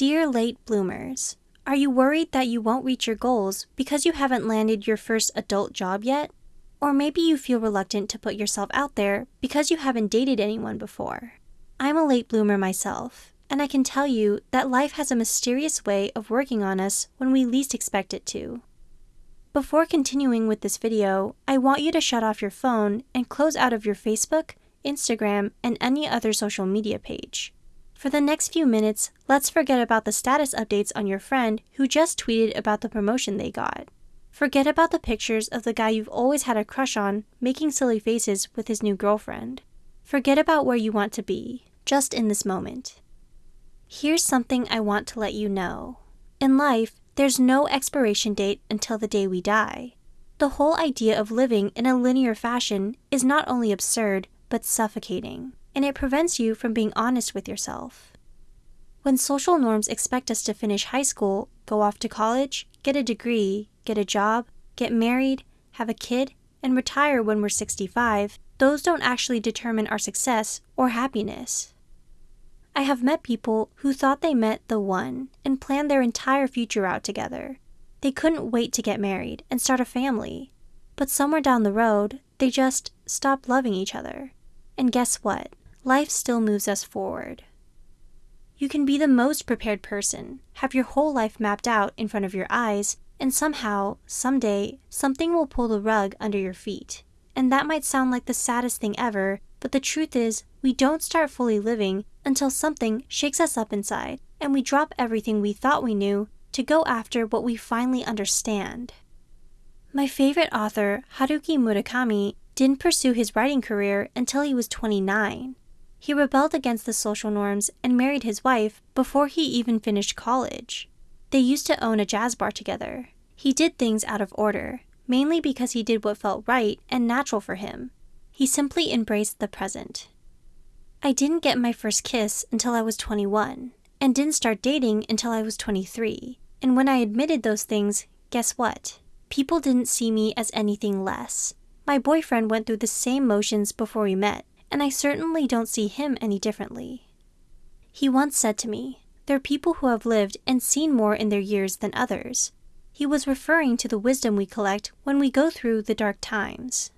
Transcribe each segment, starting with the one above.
Dear late bloomers, are you worried that you won't reach your goals because you haven't landed your first adult job yet? Or maybe you feel reluctant to put yourself out there because you haven't dated anyone before. I'm a late bloomer myself, and I can tell you that life has a mysterious way of working on us when we least expect it to. Before continuing with this video, I want you to shut off your phone and close out of your Facebook, Instagram, and any other social media page. For the next few minutes, let's forget about the status updates on your friend who just tweeted about the promotion they got. Forget about the pictures of the guy you've always had a crush on making silly faces with his new girlfriend. Forget about where you want to be, just in this moment. Here's something I want to let you know. In life, there's no expiration date until the day we die. The whole idea of living in a linear fashion is not only absurd, but suffocating and it prevents you from being honest with yourself. When social norms expect us to finish high school, go off to college, get a degree, get a job, get married, have a kid, and retire when we're 65, those don't actually determine our success or happiness. I have met people who thought they met the one and planned their entire future out together. They couldn't wait to get married and start a family. But somewhere down the road, they just stopped loving each other. And guess what? Life still moves us forward. You can be the most prepared person, have your whole life mapped out in front of your eyes, and somehow, someday, something will pull the rug under your feet. And that might sound like the saddest thing ever, but the truth is, we don't start fully living until something shakes us up inside, and we drop everything we thought we knew to go after what we finally understand. My favorite author, Haruki Murakami, didn't pursue his writing career until he was 29. He rebelled against the social norms and married his wife before he even finished college. They used to own a jazz bar together. He did things out of order, mainly because he did what felt right and natural for him. He simply embraced the present. I didn't get my first kiss until I was 21, and didn't start dating until I was 23. And when I admitted those things, guess what? People didn't see me as anything less. My boyfriend went through the same motions before we met, and I certainly don't see him any differently. He once said to me, There are people who have lived and seen more in their years than others. He was referring to the wisdom we collect when we go through the dark times.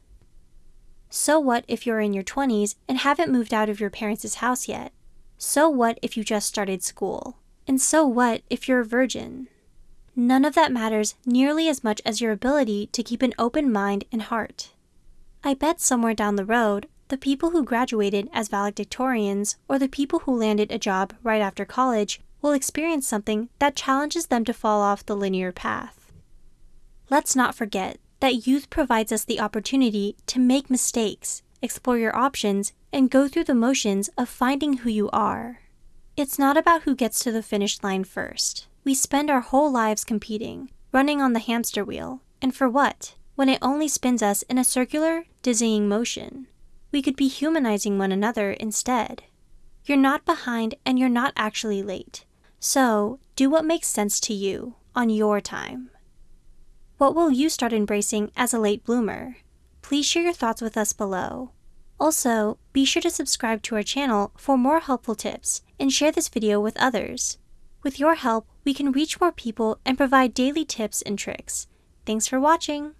So what if you're in your 20s and haven't moved out of your parents' house yet? So what if you just started school? And so what if you're a virgin? None of that matters nearly as much as your ability to keep an open mind and heart. I bet somewhere down the road, the people who graduated as valedictorians or the people who landed a job right after college will experience something that challenges them to fall off the linear path. Let's not forget that youth provides us the opportunity to make mistakes, explore your options, and go through the motions of finding who you are. It's not about who gets to the finish line first. We spend our whole lives competing, running on the hamster wheel, and for what, when it only spins us in a circular, dizzying motion? We could be humanizing one another instead. You're not behind and you're not actually late. So, do what makes sense to you on your time. What will you start embracing as a late bloomer? Please share your thoughts with us below. Also, be sure to subscribe to our channel for more helpful tips and share this video with others. With your help, we can reach more people and provide daily tips and tricks. Thanks for watching!